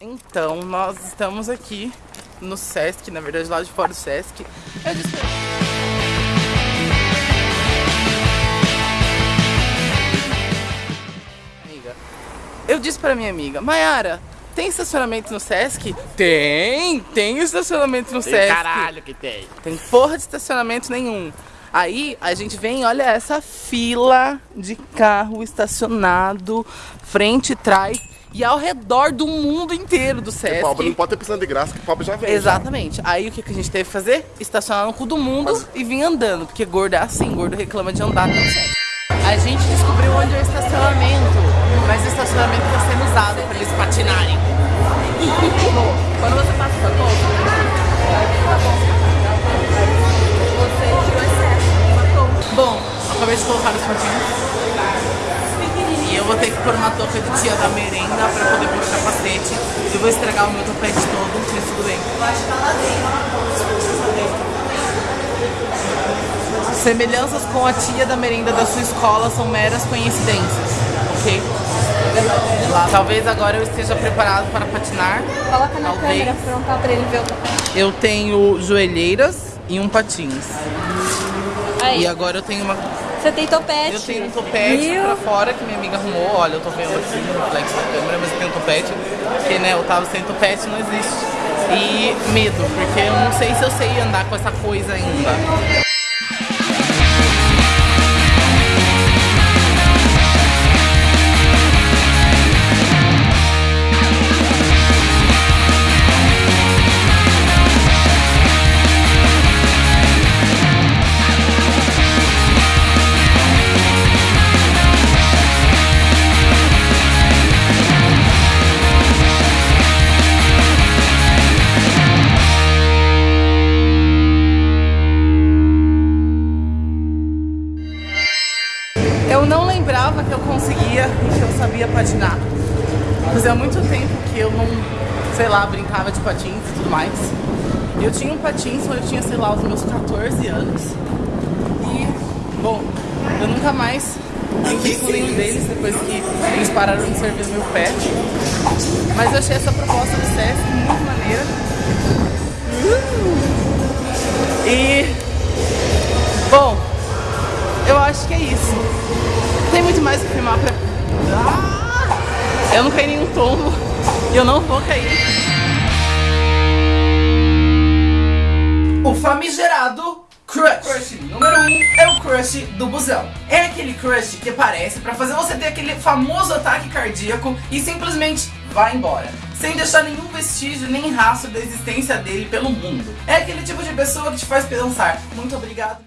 Então, nós estamos aqui no Sesc, na verdade lá de fora do Sesc. Eu disse... Amiga, eu disse pra minha amiga, Mayara, tem estacionamento no Sesc? Tem, tem estacionamento no Tem Sesc. caralho que tem. Tem porra de estacionamento nenhum. Aí a gente vem, olha essa fila de carro estacionado, frente e trás, e ao redor do mundo inteiro do Porque pobre não Sesc. pode ter pisando de graça, que pobre já vem. Exatamente. Aí o que, que a gente teve que fazer? Estacionar no cu do mundo Mas- e vir andando, porque gordo é assim, gordo reclama de andar no Sesc. A gente descobriu onde é o estacionamento, mas o estacionamento está sendo usado para eles patinarem. Quando você passa essa conta, você tirou excesso. Bom, acabei de colocar os patins. E eu vou ter que pôr uma touca de tia da merenda pra poder pôr o capacete. Eu vou estragar o meu topete todo, mas tudo bem. Eu acho que tá lá dentro. Semelhanças com a tia da merenda da sua escola são meras coincidências, ok? Lá. Talvez agora eu esteja preparado para patinar. Coloca na Talvez. câmera frontal pra ele ver o papel. Eu tenho joelheiras e um patins. Aí, E agora eu tenho uma você tem topete. Eu tenho um topete Viu? pra fora que minha amiga arrumou. Olha, eu tô vendo aqui no reflexo da câmera, mas eu tenho um topete. Porque, né, eu tava sem topete, não existe. E medo, porque eu não sei se eu sei andar com essa coisa ainda. Eu não lembrava que eu conseguia e que eu sabia patinar. Fazia muito tempo que eu não, sei lá, brincava de patins e tudo mais. Eu tinha um patins quando eu tinha, sei lá, os meus 14 anos. E, bom, eu nunca mais brinquei com nenhum deles depois que eles pararam de servir meu pé. Mas eu achei essa proposta do Sesc muito maneira. Acho que é isso. Tem muito mais o que filmar pra. Ah! Eu não caí em nenhum tombo. E eu não vou cair. O famigerado crush. Crush número 1 um é o crush do busão. É aquele crush que aparece pra fazer você ter aquele famoso ataque cardíaco e simplesmente vai embora. Sem deixar nenhum vestígio nem rastro da existência dele pelo mundo. É aquele tipo de pessoa que te faz pensar, muito obrigado.